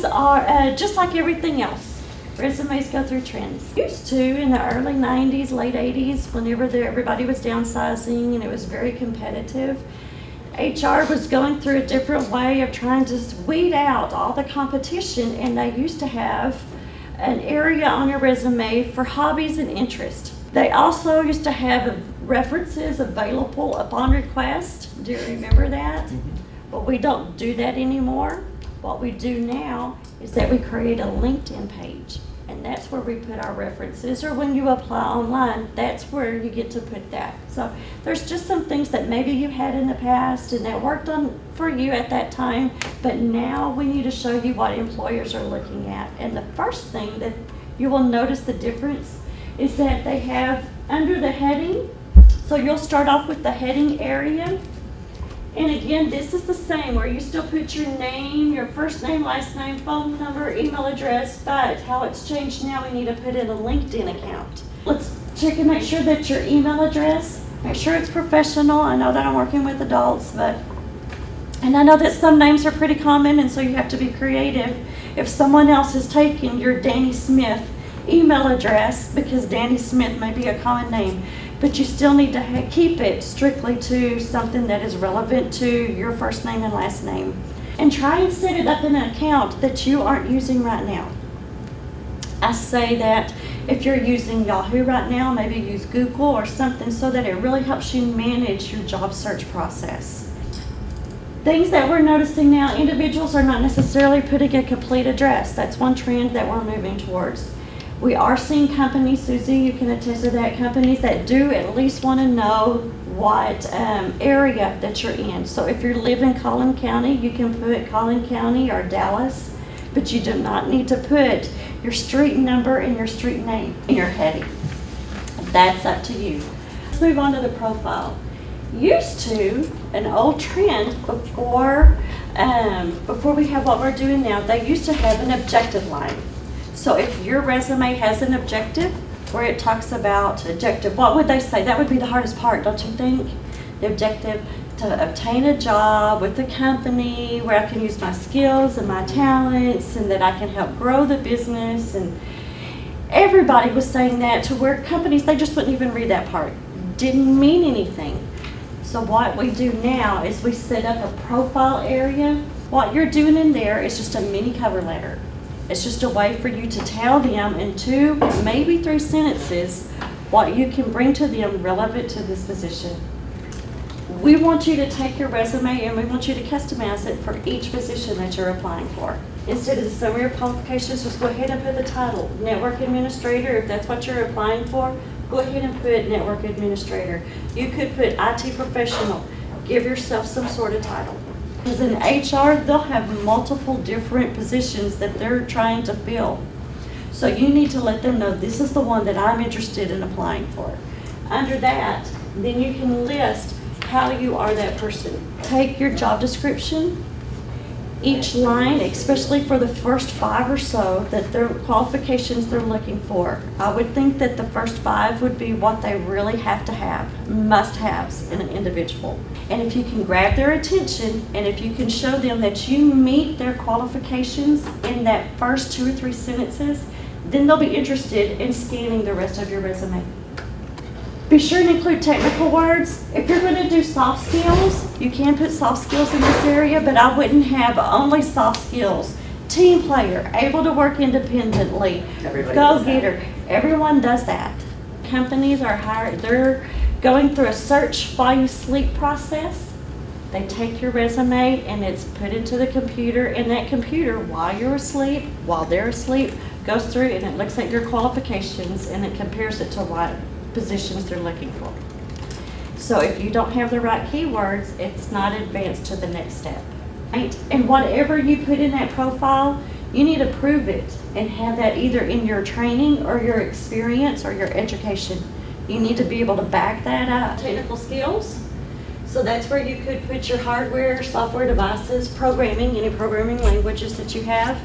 Resumes are uh, just like everything else. Resumes go through trends. Used to in the early 90s, late 80s, whenever there, everybody was downsizing and it was very competitive, HR was going through a different way of trying to weed out all the competition, and they used to have an area on your resume for hobbies and interests. They also used to have references available upon request. Do you remember that? But we don't do that anymore. What we do now is that we create a LinkedIn page. And that's where we put our references, or when you apply online, that's where you get to put that. So there's just some things that maybe you had in the past and that worked on for you at that time, but now we need to show you what employers are looking at. And the first thing that you will notice the difference is that they have under the heading, so you'll start off with the heading area. And again, this is the same where you still put your name, your first name, last name, phone number, email address, but how it's changed now, we need to put in a LinkedIn account. Let's check and make sure that your email address, make sure it's professional. I know that I'm working with adults, but, and I know that some names are pretty common and so you have to be creative. If someone else has taken your Danny Smith email address, because Danny Smith may be a common name, but you still need to keep it strictly to something that is relevant to your first name and last name. And try and set it up in an account that you aren't using right now. I say that if you're using Yahoo right now, maybe use Google or something so that it really helps you manage your job search process. Things that we're noticing now, individuals are not necessarily putting a complete address. That's one trend that we're moving towards. We are seeing companies, Susie, you can attest to that, companies that do at least want to know what um, area that you're in. So if you live in Collin County, you can put Collin County or Dallas, but you do not need to put your street number and your street name in your heading. That's up to you. Let's move on to the profile. Used to, an old trend before, um, before we have what we're doing now, they used to have an objective line. So if your resume has an objective where it talks about objective, what would they say? That would be the hardest part, don't you think? The objective to obtain a job with the company where I can use my skills and my talents and that I can help grow the business and everybody was saying that to where companies they just wouldn't even read that part. Didn't mean anything. So what we do now is we set up a profile area. What you're doing in there is just a mini cover letter. It's just a way for you to tell them in two, maybe three sentences, what you can bring to them relevant to this position. We want you to take your resume and we want you to customize it for each position that you're applying for. Instead of the summary of qualifications, just go ahead and put the title, network administrator, if that's what you're applying for, go ahead and put network administrator. You could put IT professional, give yourself some sort of title. Because in HR, they'll have multiple different positions that they're trying to fill. So you need to let them know this is the one that I'm interested in applying for. Under that, then you can list how you are that person. Take your job description, each line, especially for the first five or so, that their qualifications they're looking for. I would think that the first five would be what they really have to have, must-haves in an individual. And if you can grab their attention, and if you can show them that you meet their qualifications in that first two or three sentences, then they'll be interested in scanning the rest of your resume. Be sure to include technical words. If you're going to do soft skills, you can put soft skills in this area, but I wouldn't have only soft skills. Team player, able to work independently, Everybody go getter. Everyone does that. Companies are hired, they're going through a search while you sleep process. They take your resume and it's put into the computer, and that computer, while you're asleep, while they're asleep, goes through and it looks at your qualifications and it compares it to what positions they're looking for. So if you don't have the right keywords, it's not advanced to the next step. Right? And whatever you put in that profile, you need to prove it and have that either in your training or your experience or your education. You need to be able to back that up. Technical skills. So that's where you could put your hardware, software devices, programming, any programming languages that you have.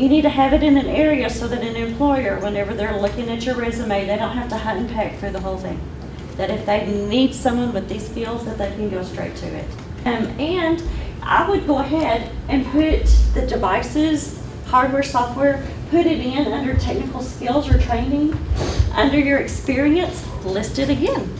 You need to have it in an area so that an employer, whenever they're looking at your resume, they don't have to hunt and peck through the whole thing. That if they need someone with these skills, that they can go straight to it. Um, and I would go ahead and put the devices, hardware, software, put it in under technical skills or training. Under your experience, list it again,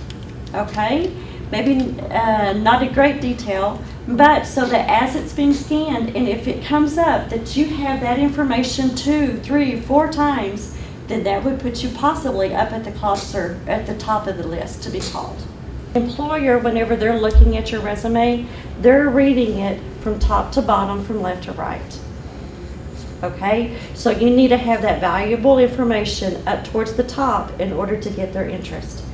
okay? Maybe uh, not in great detail, but so that as it's being scanned, and if it comes up that you have that information two, three, four times, then that would put you possibly up at the cost or at the top of the list to be called. Employer, whenever they're looking at your resume, they're reading it from top to bottom, from left to right. Okay, so you need to have that valuable information up towards the top in order to get their interest.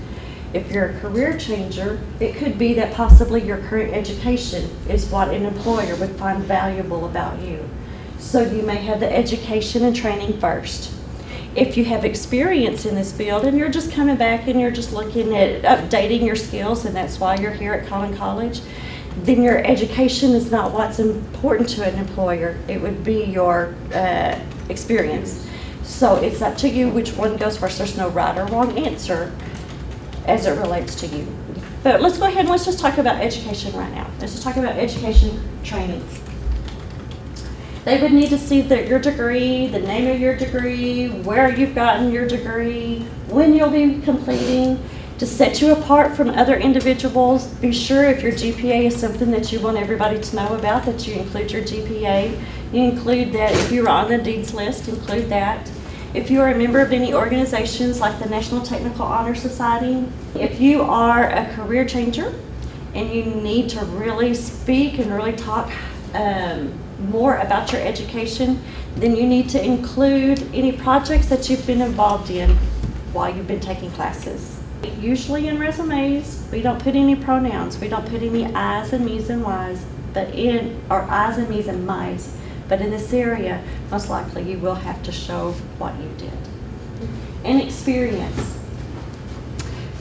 If you're a career changer, it could be that possibly your current education is what an employer would find valuable about you. So you may have the education and training first. If you have experience in this field and you're just coming back and you're just looking at updating your skills and that's why you're here at Collin College, then your education is not what's important to an employer. It would be your uh, experience. So it's up to you which one goes first. There's no right or wrong answer as it relates to you. But let's go ahead and let's just talk about education right now. Let's just talk about education training. They would need to see that your degree, the name of your degree, where you've gotten your degree, when you'll be completing, to set you apart from other individuals. Be sure if your GPA is something that you want everybody to know about, that you include your GPA. You include that if you're on the dean's list, include that. If you are a member of any organizations like the National Technical Honor Society, if you are a career changer and you need to really speak and really talk um, more about your education, then you need to include any projects that you've been involved in while you've been taking classes. Usually in resumes, we don't put any pronouns, we don't put any I's and me's and Y's, but in, or I's and me's and my's. But in this area, most likely you will have to show what you did. And experience.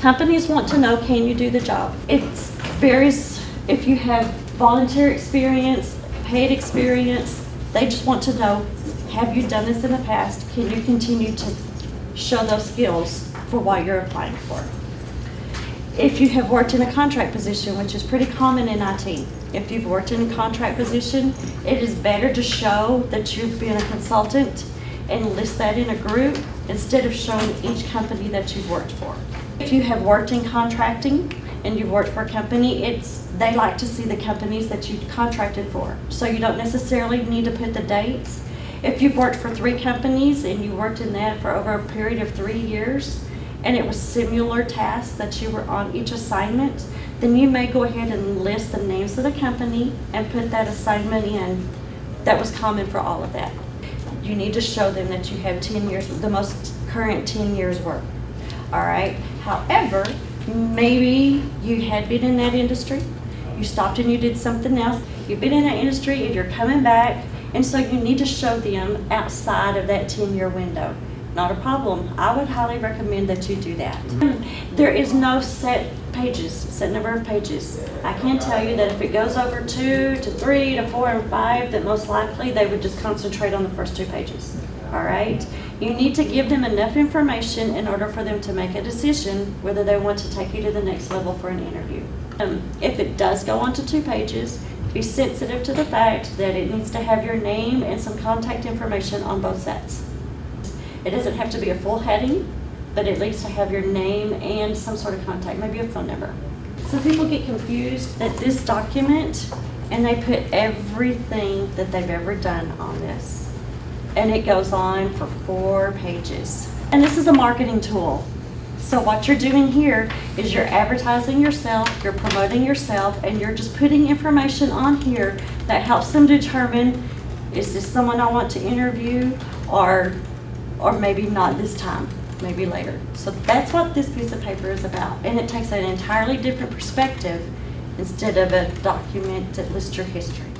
Companies want to know, can you do the job? It varies if you have volunteer experience, paid experience. They just want to know, have you done this in the past? Can you continue to show those skills for what you're applying for? If you have worked in a contract position, which is pretty common in IT, if you've worked in a contract position, it is better to show that you've been a consultant and list that in a group instead of showing each company that you've worked for. If you have worked in contracting and you've worked for a company, it's they like to see the companies that you've contracted for. So you don't necessarily need to put the dates. If you've worked for three companies and you worked in that for over a period of three years, and it was similar tasks that you were on each assignment, then you may go ahead and list the names of the company and put that assignment in. That was common for all of that. You need to show them that you have 10 years, the most current 10 years work. All right. However, maybe you had been in that industry, you stopped and you did something else, you've been in that industry and you're coming back, and so you need to show them outside of that 10 year window. Not a problem. I would highly recommend that you do that. There is no set pages, set number of pages. I can tell you that if it goes over two to three to four and five, that most likely they would just concentrate on the first two pages. All right? You need to give them enough information in order for them to make a decision whether they want to take you to the next level for an interview. Um, if it does go on to two pages, be sensitive to the fact that it needs to have your name and some contact information on both sets. It doesn't have to be a full heading, but at least to have your name and some sort of contact, maybe a phone number. Some people get confused that this document, and they put everything that they've ever done on this. And it goes on for four pages. And this is a marketing tool. So what you're doing here is you're advertising yourself, you're promoting yourself, and you're just putting information on here that helps them determine, is this someone I want to interview, or or maybe not this time, maybe later. So that's what this piece of paper is about. And it takes an entirely different perspective instead of a document that lists your history.